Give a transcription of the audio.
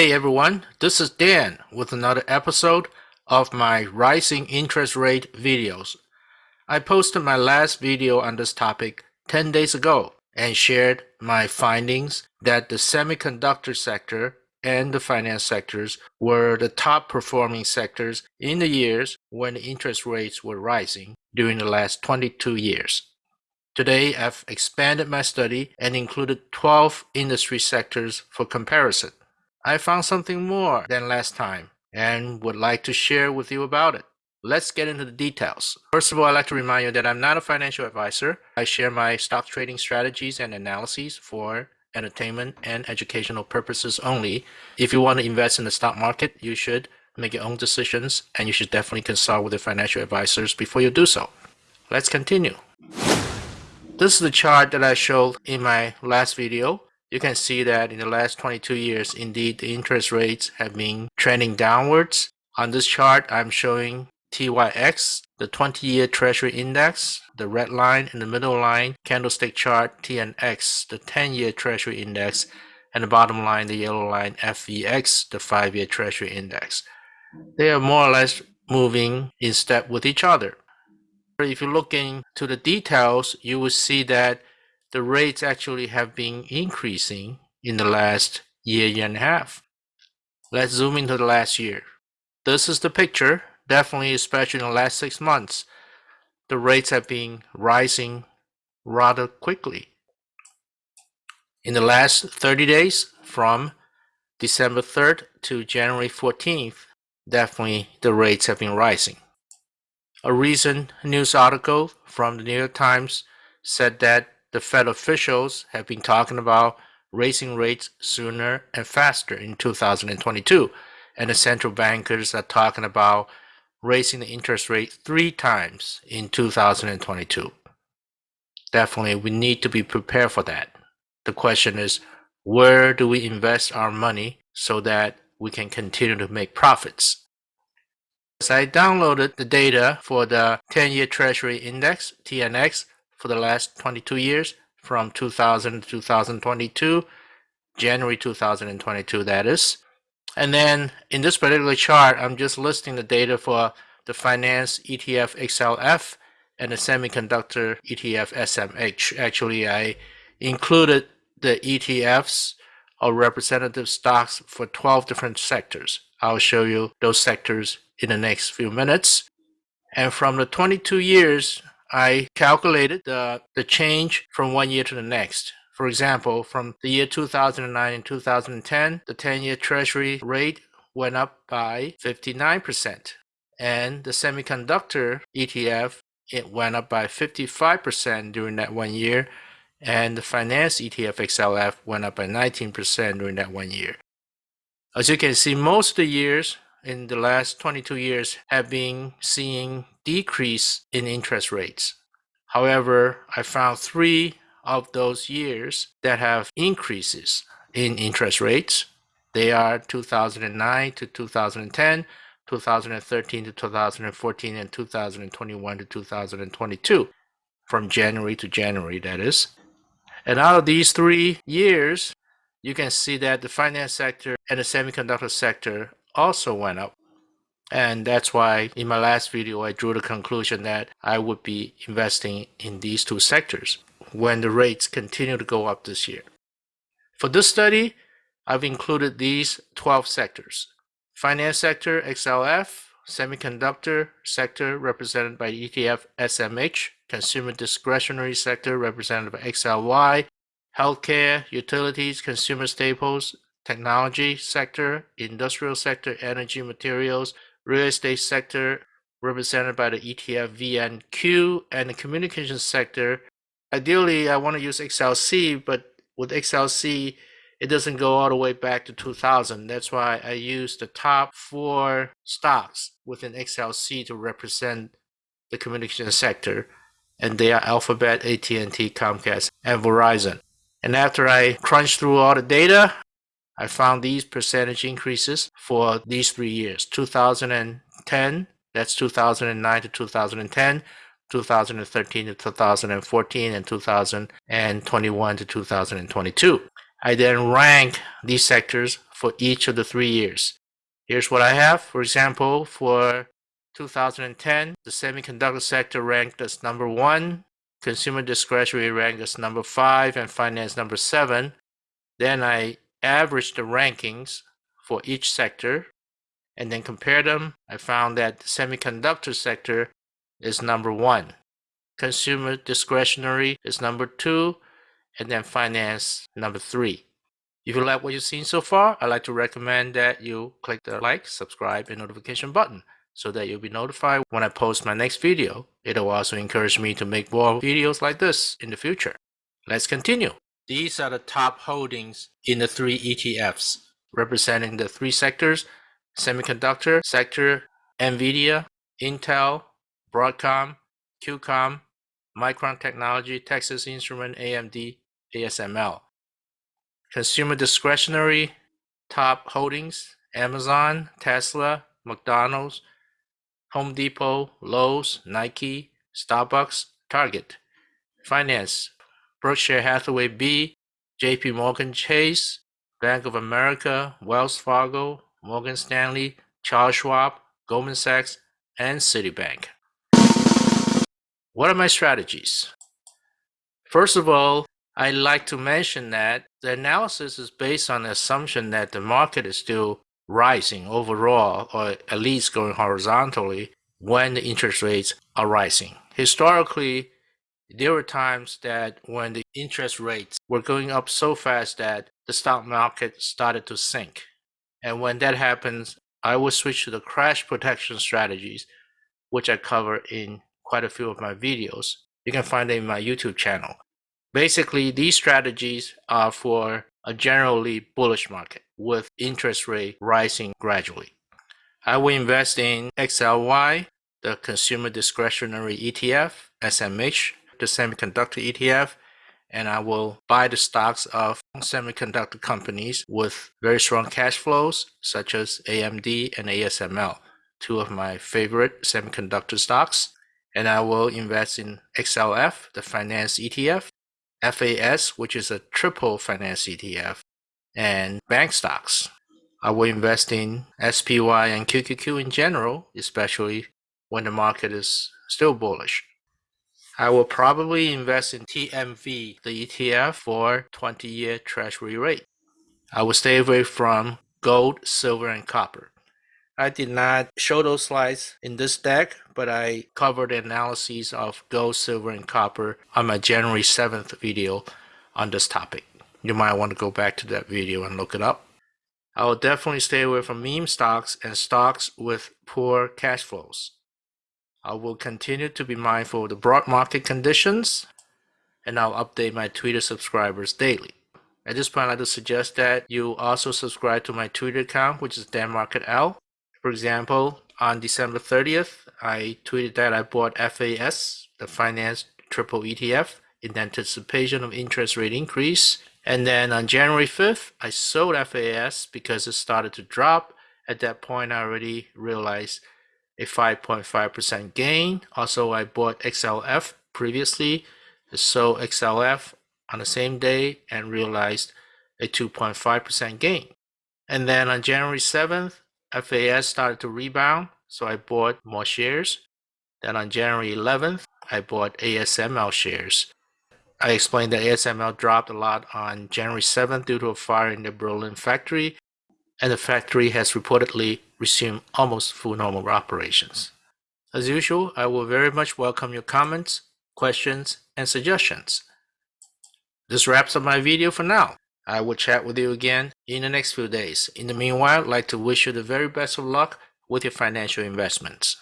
Hey everyone, this is Dan with another episode of my rising interest rate videos. I posted my last video on this topic 10 days ago and shared my findings that the semiconductor sector and the finance sectors were the top performing sectors in the years when the interest rates were rising during the last 22 years. Today, I've expanded my study and included 12 industry sectors for comparison. I found something more than last time and would like to share with you about it. Let's get into the details. First of all, I'd like to remind you that I'm not a financial advisor. I share my stock trading strategies and analyses for entertainment and educational purposes only. If you want to invest in the stock market, you should make your own decisions and you should definitely consult with your financial advisors before you do so. Let's continue. This is the chart that I showed in my last video you can see that in the last 22 years, indeed, the interest rates have been trending downwards. On this chart, I'm showing TYX, the 20-year Treasury Index, the red line in the middle line, candlestick chart TNX, the 10-year Treasury Index, and the bottom line, the yellow line FVX, the 5-year Treasury Index. They are more or less moving in step with each other. If you look into the details, you will see that the rates actually have been increasing in the last year, year and a half. Let's zoom into the last year. This is the picture, definitely especially in the last six months. The rates have been rising rather quickly. In the last 30 days, from December 3rd to January 14th, definitely the rates have been rising. A recent news article from the New York Times said that the Fed officials have been talking about raising rates sooner and faster in 2022, and the central bankers are talking about raising the interest rate three times in 2022. Definitely, we need to be prepared for that. The question is, where do we invest our money so that we can continue to make profits? As I downloaded the data for the 10-year Treasury Index, TNX, for the last 22 years from 2000 to 2022, January 2022 that is. And then in this particular chart, I'm just listing the data for the finance ETF XLF and the semiconductor ETF SMH. Actually, I included the ETFs or representative stocks for 12 different sectors. I'll show you those sectors in the next few minutes. And from the 22 years I calculated the, the change from one year to the next. For example, from the year 2009 and 2010, the 10-year treasury rate went up by 59%. And the semiconductor ETF, it went up by 55% during that one year. And the finance ETF XLF went up by 19% during that one year. As you can see, most of the years in the last 22 years have been seeing decrease in interest rates. However, I found three of those years that have increases in interest rates. They are 2009 to 2010, 2013 to 2014, and 2021 to 2022, from January to January, that is. And out of these three years, you can see that the finance sector and the semiconductor sector also went up. And that's why in my last video, I drew the conclusion that I would be investing in these two sectors when the rates continue to go up this year. For this study, I've included these 12 sectors. Finance sector, XLF, semiconductor sector represented by ETF SMH, consumer discretionary sector represented by XLY, healthcare, utilities, consumer staples, technology sector, industrial sector, energy materials, real estate sector represented by the ETF VNQ, and the communications sector. Ideally, I want to use XLC, but with XLC, it doesn't go all the way back to 2000. That's why I use the top four stocks within XLC to represent the communication sector, and they are Alphabet, AT&T, Comcast, and Verizon. And after I crunch through all the data, I found these percentage increases for these three years 2010, that's 2009 to 2010, 2013 to 2014, and 2021 to 2022. I then rank these sectors for each of the three years. Here's what I have. For example, for 2010, the semiconductor sector ranked as number one, consumer discretionary ranked as number five, and finance number seven. Then I averaged the rankings for each sector and then compared them. I found that the semiconductor sector is number one, consumer discretionary is number two, and then finance number three. If you like what you've seen so far, I'd like to recommend that you click the like, subscribe, and notification button so that you'll be notified when I post my next video. It'll also encourage me to make more videos like this in the future. Let's continue. These are the top holdings in the three ETFs, representing the three sectors, semiconductor sector, NVIDIA, Intel, Broadcom, QCOM, Micron Technology, Texas Instrument, AMD, ASML. Consumer discretionary top holdings, Amazon, Tesla, McDonald's, Home Depot, Lowe's, Nike, Starbucks, Target. Finance, Berkshire Hathaway B, JP Morgan Chase, Bank of America, Wells Fargo, Morgan Stanley, Charles Schwab, Goldman Sachs, and Citibank. What are my strategies? First of all, I'd like to mention that the analysis is based on the assumption that the market is still rising overall, or at least going horizontally, when the interest rates are rising. Historically, there were times that when the interest rates were going up so fast that the stock market started to sink. And when that happens, I will switch to the crash protection strategies, which I cover in quite a few of my videos. You can find them in my YouTube channel. Basically, these strategies are for a generally bullish market with interest rate rising gradually. I will invest in XLY, the Consumer Discretionary ETF, SMH, the Semiconductor ETF, and I will buy the stocks of semiconductor companies with very strong cash flows, such as AMD and ASML, two of my favorite semiconductor stocks. And I will invest in XLF, the finance ETF, FAS, which is a triple finance ETF, and bank stocks. I will invest in SPY and QQQ in general, especially when the market is still bullish. I will probably invest in TMV, the ETF for 20 year treasury rate. I will stay away from gold, silver, and copper. I did not show those slides in this deck, but I covered analyses of gold, silver, and copper on my January 7th video on this topic. You might want to go back to that video and look it up. I will definitely stay away from meme stocks and stocks with poor cash flows. I will continue to be mindful of the broad market conditions and I'll update my Twitter subscribers daily. At this point, I'd suggest that you also subscribe to my Twitter account, which is DanMarketL. For example, on December 30th, I tweeted that I bought FAS, the finance triple ETF, in anticipation of interest rate increase. And then on January 5th, I sold FAS because it started to drop. At that point, I already realized a 5.5% gain. Also, I bought XLF previously, sold XLF on the same day and realized a 2.5% gain. And then on January 7th, FAS started to rebound, so I bought more shares. Then on January 11th, I bought ASML shares. I explained that ASML dropped a lot on January 7th due to a fire in the Berlin factory, and the factory has reportedly resumed almost full normal operations. As usual, I will very much welcome your comments, questions, and suggestions. This wraps up my video for now. I will chat with you again in the next few days. In the meanwhile, I'd like to wish you the very best of luck with your financial investments.